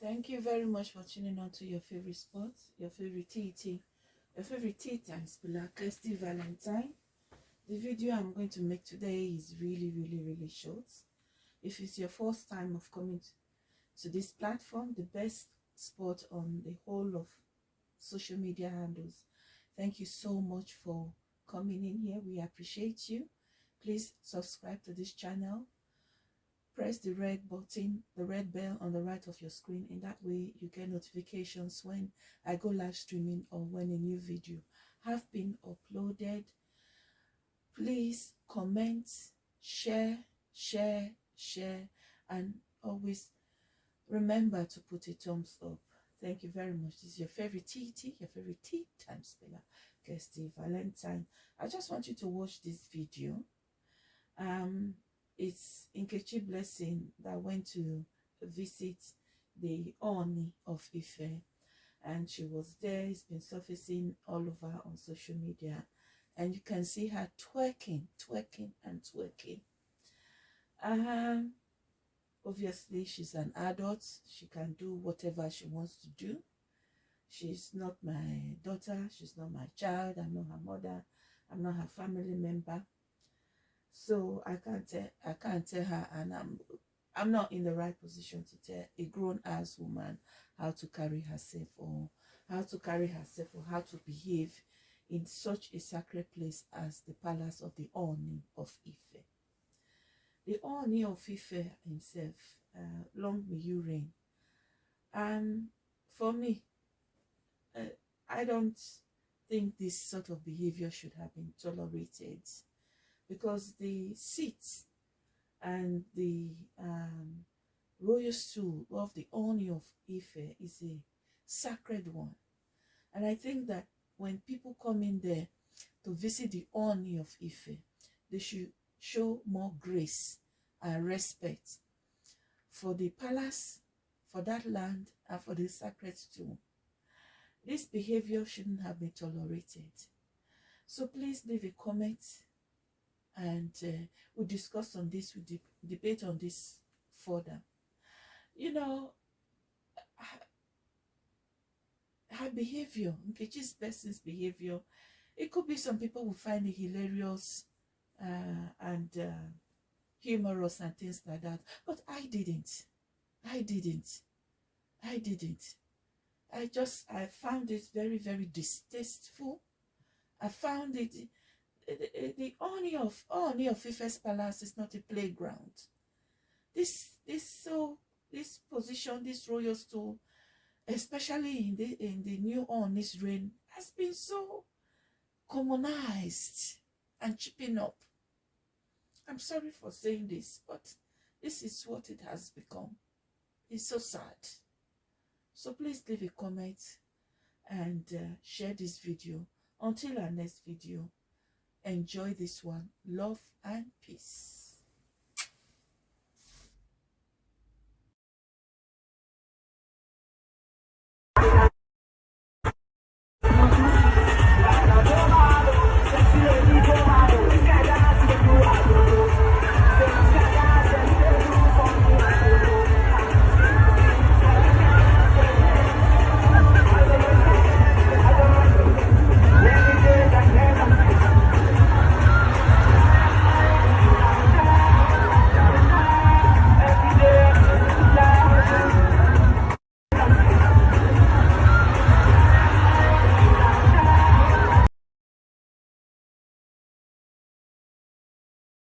Thank you very much for tuning on to your favorite sport, your favorite TT, your favorite tea time spiller, Kirsty Valentine. The video I'm going to make today is really, really, really short. If it's your first time of coming to this platform, the best spot on the whole of social media handles, thank you so much for coming in here. We appreciate you. Please subscribe to this channel press the red button the red bell on the right of your screen. In that way you get notifications when i go live streaming or when a new video have been uploaded. Please comment share share share and always remember to put a thumbs up. Thank you very much. This is your favorite tt your favorite tea time spiller kirsty valentine. I just want you to watch this video. Um it's Nkechi Blessing that went to visit the Oni of Ife and she was there. It's been surfacing all over on social media and you can see her twerking, twerking and twerking. Um, obviously she's an adult. She can do whatever she wants to do. She's not my daughter. She's not my child. I'm not her mother. I'm not her family member so i can't tell i can't tell her and i'm i'm not in the right position to tell a grown-ass woman how to carry herself or how to carry herself or how to behave in such a sacred place as the palace of the Oni of Ife. The Oni of Ife himself, uh, long may you reign. And for me, uh, I don't think this sort of behavior should have been tolerated because the seats and the um, royal stool of the Oni of Ife is a sacred one. And I think that when people come in there to visit the Oni of Ife, they should show more grace and respect for the palace, for that land, and for the sacred stool. This behavior shouldn't have been tolerated. So please leave a comment and uh, we'll discuss on this, we'll de debate on this further. You know, her, her behavior, Nkechi's person's behavior, it could be some people will find it hilarious uh, and uh, humorous and things like that, but I didn't. I didn't. I didn't. I just, I found it very, very distasteful. I found it the, Oni of Oni of Ife's palace is not a playground. This this so this position, this royal stool, especially in the in the new Oni's reign, has been so commonized and chipping up. I'm sorry for saying this, but this is what it has become. It's so sad. So please leave a comment and uh, share this video. Until our next video, Enjoy this one. Love and peace.